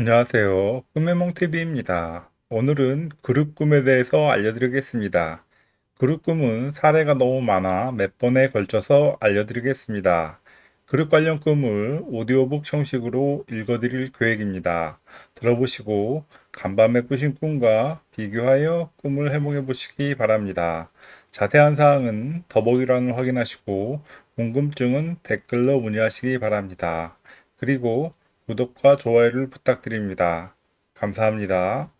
안녕하세요. 꿈의몽TV입니다. 오늘은 그룹 꿈에 대해서 알려드리겠습니다. 그룹 꿈은 사례가 너무 많아 몇 번에 걸쳐서 알려드리겠습니다. 그룹 관련 꿈을 오디오북 형식으로 읽어드릴 계획입니다. 들어보시고 간밤에 꾸신 꿈과 비교하여 꿈을 해몽해 보시기 바랍니다. 자세한 사항은 더보기란을 확인하시고 궁금증은 댓글로 문의하시기 바랍니다. 그리고 구독과 좋아요를 부탁드립니다. 감사합니다.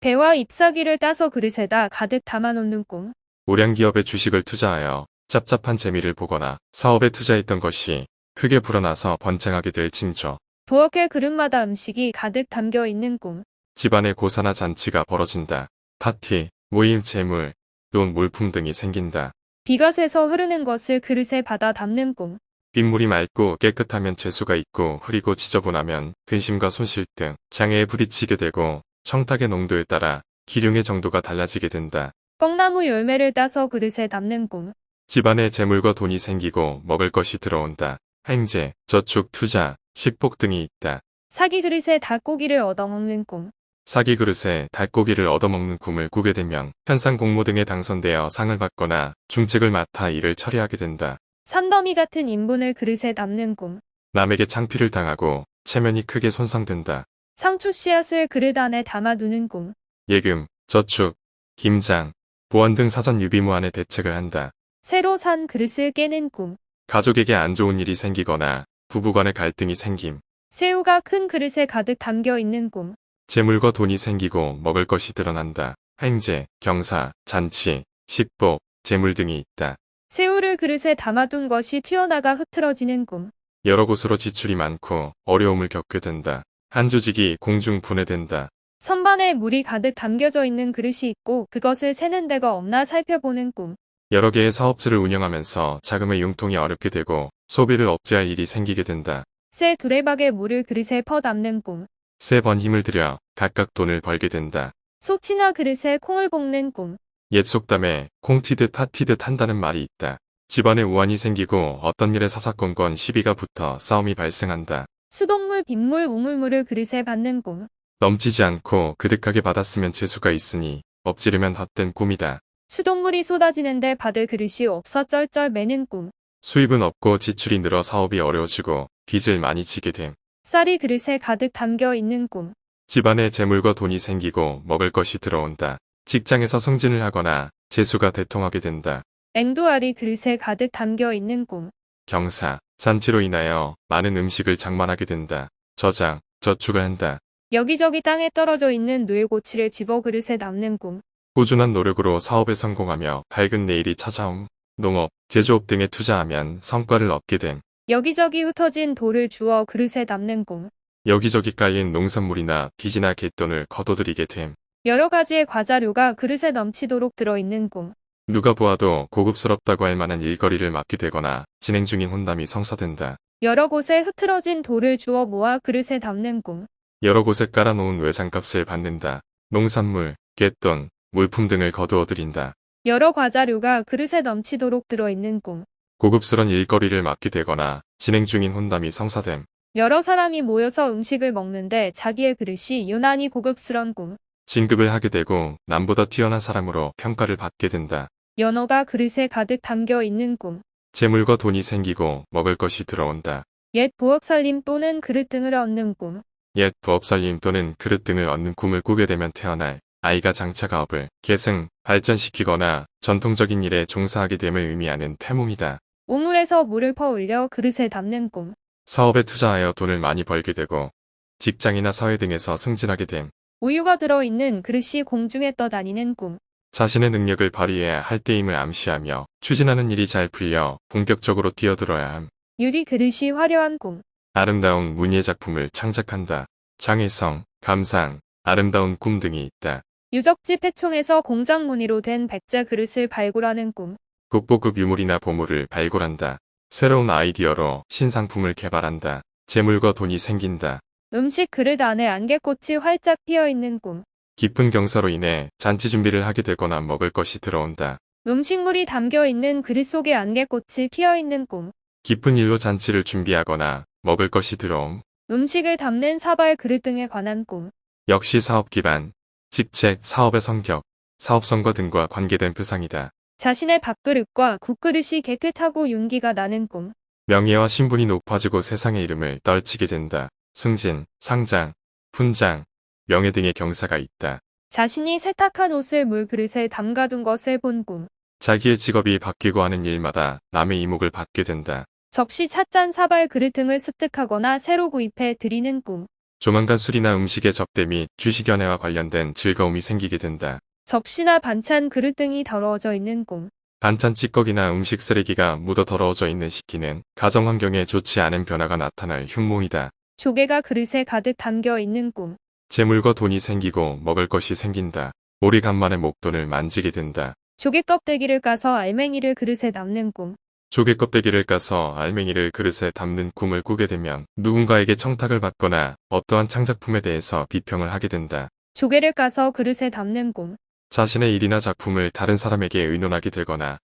배와 잎사귀를 따서 그릇에다 가득 담아놓는 꿈. 우량 기업의 주식을 투자하여 짭짭한 재미를 보거나 사업에 투자했던 것이 크게 불어나서 번창하게 될 징조. 부엌의 그릇마다 음식이 가득 담겨 있는 꿈. 집안에 고사나 잔치가 벌어진다. 파티, 모임 재물, 돈 물품 등이 생긴다. 비가 새서 흐르는 것을 그릇에 받아 담는 꿈. 빗물이 맑고 깨끗하면 재수가 있고 흐리고 지저분하면 근심과 손실 등 장애에 부딪히게 되고 청탁의 농도에 따라 기륭의 정도가 달라지게 된다. 뻥나무 열매를 따서 그릇에 담는 꿈. 집안에 재물과 돈이 생기고 먹을 것이 들어온다. 행제, 저축, 투자, 식복 등이 있다. 사기 그릇에 닭고기를 얻어먹는 꿈. 사기 그릇에 닭고기를 얻어먹는 꿈을 꾸게 되면 현상 공모 등에 당선되어 상을 받거나 중책을 맡아 일을 처리하게 된다. 산더미 같은 인분을 그릇에 담는 꿈. 남에게 창피를 당하고 체면이 크게 손상된다. 상추 씨앗을 그릇 안에 담아두는 꿈. 예금, 저축, 김장, 보안 등 사전 유비무안의 대책을 한다. 새로 산 그릇을 깨는 꿈. 가족에게 안 좋은 일이 생기거나 부부간의 갈등이 생김. 새우가 큰 그릇에 가득 담겨 있는 꿈. 재물과 돈이 생기고 먹을 것이 드러난다. 행제, 경사, 잔치, 식복, 재물 등이 있다. 새우를 그릇에 담아둔 것이 튀어나가 흐트러지는 꿈. 여러 곳으로 지출이 많고 어려움을 겪게 된다. 한 조직이 공중 분해된다. 선반에 물이 가득 담겨져 있는 그릇이 있고 그것을 세는 데가 없나 살펴보는 꿈. 여러 개의 사업체를 운영하면서 자금의 융통이 어렵게 되고 소비를 억제할 일이 생기게 된다. 새 두레박에 물을 그릇에 퍼 담는 꿈. 세 번 힘을 들여 각각 돈을 벌게 된다. 속치나 그릇에 콩을 볶는 꿈. 옛 속담에 콩 튀듯 팥 튀듯 한다는 말이 있다. 집안에 우환이 생기고 어떤 일에 사사건건 시비가 붙어 싸움이 발생한다. 수돗물, 빗물, 우물물을 그릇에 받는 꿈. 넘치지 않고 그득하게 받았으면 재수가 있으니 엎지르면 헛된 꿈이다. 수돗물이 쏟아지는데 받을 그릇이 없어 쩔쩔 매는 꿈. 수입은 없고 지출이 늘어 사업이 어려워지고 빚을 많이 지게 됨. 쌀이 그릇에 가득 담겨 있는 꿈. 집안에 재물과 돈이 생기고 먹을 것이 들어온다. 직장에서 승진을 하거나 재수가 대통하게 된다. 앵두알이 그릇에 가득 담겨 있는 꿈. 경사, 잔치로 인하여 많은 음식을 장만하게 된다. 저장, 저축을 한다. 여기저기 땅에 떨어져 있는 누에고치를 집어 그릇에 담는 꿈. 꾸준한 노력으로 사업에 성공하며 밝은 내일이 찾아옴. 농업, 제조업 등에 투자하면 성과를 얻게 됨. 여기저기 흩어진 돌을 주워 그릇에 담는 꿈. 여기저기 깔린 농산물이나 빚이나 갯돈을 거둬들이게 됨. 여러 가지의 과자류가 그릇에 넘치도록 들어있는 꿈. 누가 보아도 고급스럽다고 할 만한 일거리를 맡게 되거나 진행 중인 혼담이 성사된다. 여러 곳에 흐트러진 돌을 주워 모아 그릇에 담는 꿈. 여러 곳에 깔아놓은 외상값을 받는다. 농산물, 갯돈, 물품 등을 거두어들인다. 여러 과자류가 그릇에 넘치도록 들어있는 꿈. 고급스런 일거리를 맡게 되거나 진행 중인 혼담이 성사됨. 여러 사람이 모여서 음식을 먹는데 자기의 그릇이 유난히 고급스런 꿈. 진급을 하게 되고 남보다 뛰어난 사람으로 평가를 받게 된다. 연어가 그릇에 가득 담겨 있는 꿈. 재물과 돈이 생기고 먹을 것이 들어온다. 옛 부엌 살림 또는 그릇 등을 얻는 꿈. 옛 부업살림 또는 그릇 등을 얻는 꿈을 꾸게 되면 태어날 아이가 장차 가업을 계승, 발전시키거나 전통적인 일에 종사하게 됨을 의미하는 태몽이다. 우물에서 물을 퍼 올려 그릇에 담는 꿈. 사업에 투자하여 돈을 많이 벌게 되고 직장이나 사회 등에서 승진하게 됨. 우유가 들어있는 그릇이 공중에 떠다니는 꿈. 자신의 능력을 발휘해야 할 때임을 암시하며 추진하는 일이 잘 풀려 본격적으로 뛰어들어야 함. 유리 그릇이 화려한 꿈. 아름다운 문예 작품을 창작한다. 장애성, 감상, 아름다운 꿈 등이 있다. 유적지 폐총에서 공장 무늬로 된 백제 그릇을 발굴하는 꿈. 국보급 유물이나 보물을 발굴한다. 새로운 아이디어로 신상품을 개발한다. 재물과 돈이 생긴다. 음식 그릇 안에 안개꽃이 활짝 피어 있는 꿈. 깊은 경사로 인해 잔치 준비를 하게 되거나 먹을 것이 들어온다. 음식물이 담겨 있는 그릇 속에 안개꽃이 피어 있는 꿈. 깊은 일로 잔치를 준비하거나 먹을 것이 들어옴. 음식을 담는 사발 그릇 등에 관한 꿈. 역시 사업 기반, 직책, 사업의 성격, 사업성과 등과 관계된 표상이다. 자신의 밥그릇과 국그릇이 깨끗하고 윤기가 나는 꿈. 명예와 신분이 높아지고 세상의 이름을 떨치게 된다. 승진, 상장, 훈장, 명예 등의 경사가 있다. 자신이 세탁한 옷을 물그릇에 담가둔 것을 본 꿈. 자기의 직업이 바뀌고 하는 일마다 남의 이목을 받게 된다. 접시, 찻잔, 사발 그릇 등을 습득하거나 새로 구입해 드리는 꿈. 조만간 술이나 음식의 접대 및 주식 연애와 관련된 즐거움이 생기게 된다. 접시나 반찬 그릇 등이 더러워져 있는 꿈. 반찬 찌꺼기나 음식 쓰레기가 묻어 더러워져 있는 시기는 가정 환경에 좋지 않은 변화가 나타날 흉몽이다. 조개가 그릇에 가득 담겨 있는 꿈. 재물과 돈이 생기고 먹을 것이 생긴다. 오리 간만에 목돈을 만지게 된다. 조개 껍데기를 까서 알맹이를 그릇에 담는 꿈. 조개 껍데기를 까서 알맹이를 그릇에 담는 꿈을 꾸게 되면 누군가에게 청탁을 받거나 어떠한 창작품에 대해서 비평을 하게 된다. 조개를 까서 그릇에 담는 꿈. 자신의 일이나 작품을 다른 사람에게 의논하게 되거나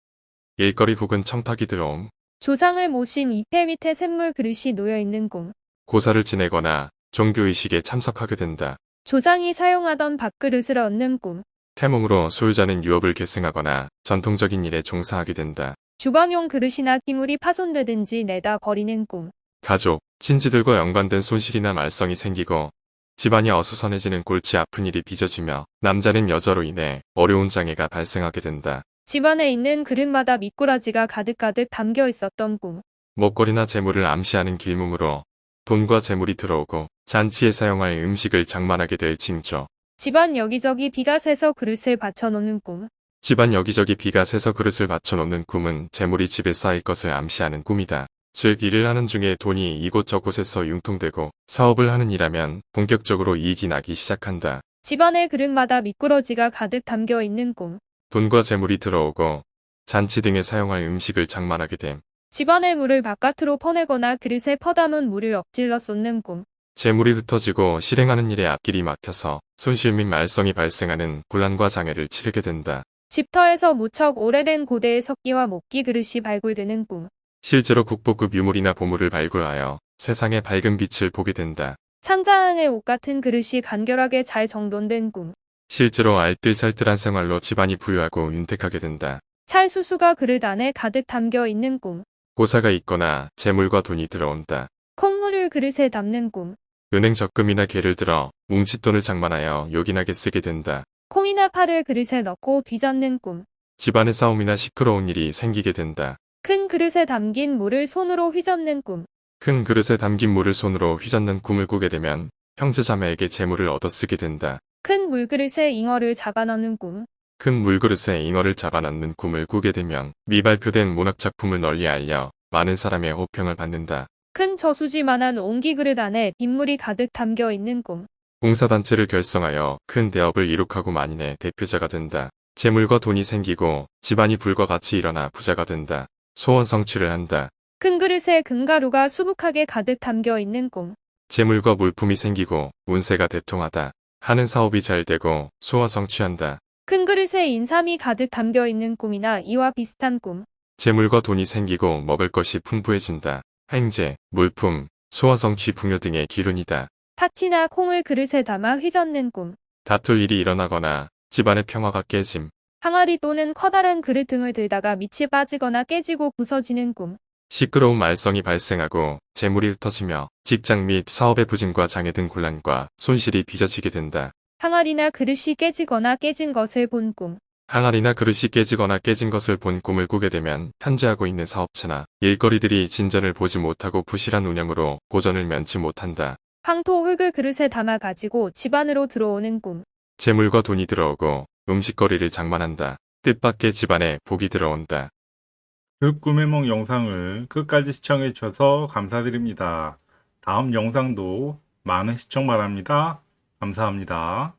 일거리 혹은 청탁이 들어옴, 조상을 모신 이패 밑에 샘물 그릇이 놓여 있는 꿈. 고사를 지내거나 종교의식에 참석하게 된다. 조상이 사용하던 밥그릇을 얻는 꿈. 태몽으로 소유자는 유업을 계승하거나 전통적인 일에 종사하게 된다. 주방용 그릇이나 기물이 파손되든지 내다 버리는 꿈. 가족, 친지들과 연관된 손실이나 말썽이 생기고 집안이 어수선해지는 골치 아픈 일이 빚어지며 남자는 여자로 인해 어려운 장애가 발생하게 된다. 집안에 있는 그릇마다 미꾸라지가 가득가득 담겨 있었던 꿈. 먹거리나 재물을 암시하는 길몽으로 돈과 재물이 들어오고 잔치에 사용할 음식을 장만하게 될 징조. 집안 여기저기 비가 새서 그릇을 받쳐놓는 꿈. 집안 여기저기 비가 새서 그릇을 받쳐놓는 꿈은 재물이 집에 쌓일 것을 암시하는 꿈이다. 즉 일을 하는 중에 돈이 이곳저곳에서 융통되고 사업을 하는 일하면 본격적으로 이익이 나기 시작한다. 집안의 그릇마다 미꾸러지가 가득 담겨 있는 꿈. 돈과 재물이 들어오고 잔치 등에 사용할 음식을 장만하게 됨. 집안의 물을 바깥으로 퍼내거나 그릇에 퍼담은 물을 엎질러 쏟는 꿈. 재물이 흩어지고 실행하는 일에 앞길이 막혀서 손실 및 말썽이 발생하는 곤란과 장애를 치르게 된다. 집터에서 무척 오래된 고대의 석기와 목기 그릇이 발굴되는 꿈. 실제로 국보급 유물이나 보물을 발굴하여 세상의 밝은 빛을 보게 된다. 창자 안에 옷 같은 그릇이 간결하게 잘 정돈된 꿈. 실제로 알뜰살뜰한 생활로 집안이 부유하고 윤택하게 된다. 찰수수가 그릇 안에 가득 담겨 있는 꿈. 고사가 있거나 재물과 돈이 들어온다. 콩물을 그릇에 담는 꿈. 은행 적금이나 개를 들어 뭉칫돈을 장만하여 요긴하게 쓰게 된다. 콩이나 파를 그릇에 넣고 뒤젓는 꿈. 집안의 싸움이나 시끄러운 일이 생기게 된다. 큰 그릇에 담긴 물을 손으로 휘젓는 꿈. 큰 그릇에 담긴 물을 손으로 휘젓는 꿈을 꾸게 되면 형제자매에게 재물을 얻어 쓰게 된다. 큰 물그릇에 잉어를 잡아넣는 꿈. 큰 물그릇에 잉어를 잡아넣는 꿈을 꾸게 되면 미발표된 문학작품을 널리 알려 많은 사람의 호평을 받는다. 큰 저수지만한 옹기 그릇 안에 빗물이 가득 담겨 있는 꿈. 봉사단체를 결성하여 큰 대업을 이룩하고 만인의 대표자가 된다. 재물과 돈이 생기고 집안이 불과 같이 일어나 부자가 된다. 소원 성취를 한다. 큰 그릇에 금가루가 수북하게 가득 담겨 있는 꿈. 재물과 물품이 생기고 운세가 대통하다. 하는 사업이 잘 되고 소원 성취한다. 큰 그릇에 인삼이 가득 담겨 있는 꿈이나 이와 비슷한 꿈. 재물과 돈이 생기고 먹을 것이 풍부해진다. 행제, 물품, 소원 성취 풍요 등의 기운이다. 파티나 콩을 그릇에 담아 휘젓는 꿈. 다툴 일이 일어나거나 집안의 평화가 깨짐. 항아리 또는 커다란 그릇 등을 들다가 밑이 빠지거나 깨지고 부서지는 꿈. 시끄러운 말썽이 발생하고 재물이 흩어지며 직장 및 사업의 부진과 장애 등 곤란과 손실이 빚어지게 된다. 항아리나 그릇이 깨지거나 깨진 것을 본 꿈. 항아리나 그릇이 깨지거나 깨진 것을 본 꿈을 꾸게 되면 현재 하고 있는 사업체나 일거리들이 진전을 보지 못하고 부실한 운영으로 고전을 면치 못한다. 황토 흙을 그릇에 담아 가지고 집 안으로 들어오는 꿈. 재물과 돈이 들어오고 음식거리를 장만한다. 뜻밖의 집안에 복이 들어온다. 그 꿈의梦 영상을 끝까지 시청해 주셔서 감사드립니다. 다음 영상도 많은 시청 바랍니다. 감사합니다.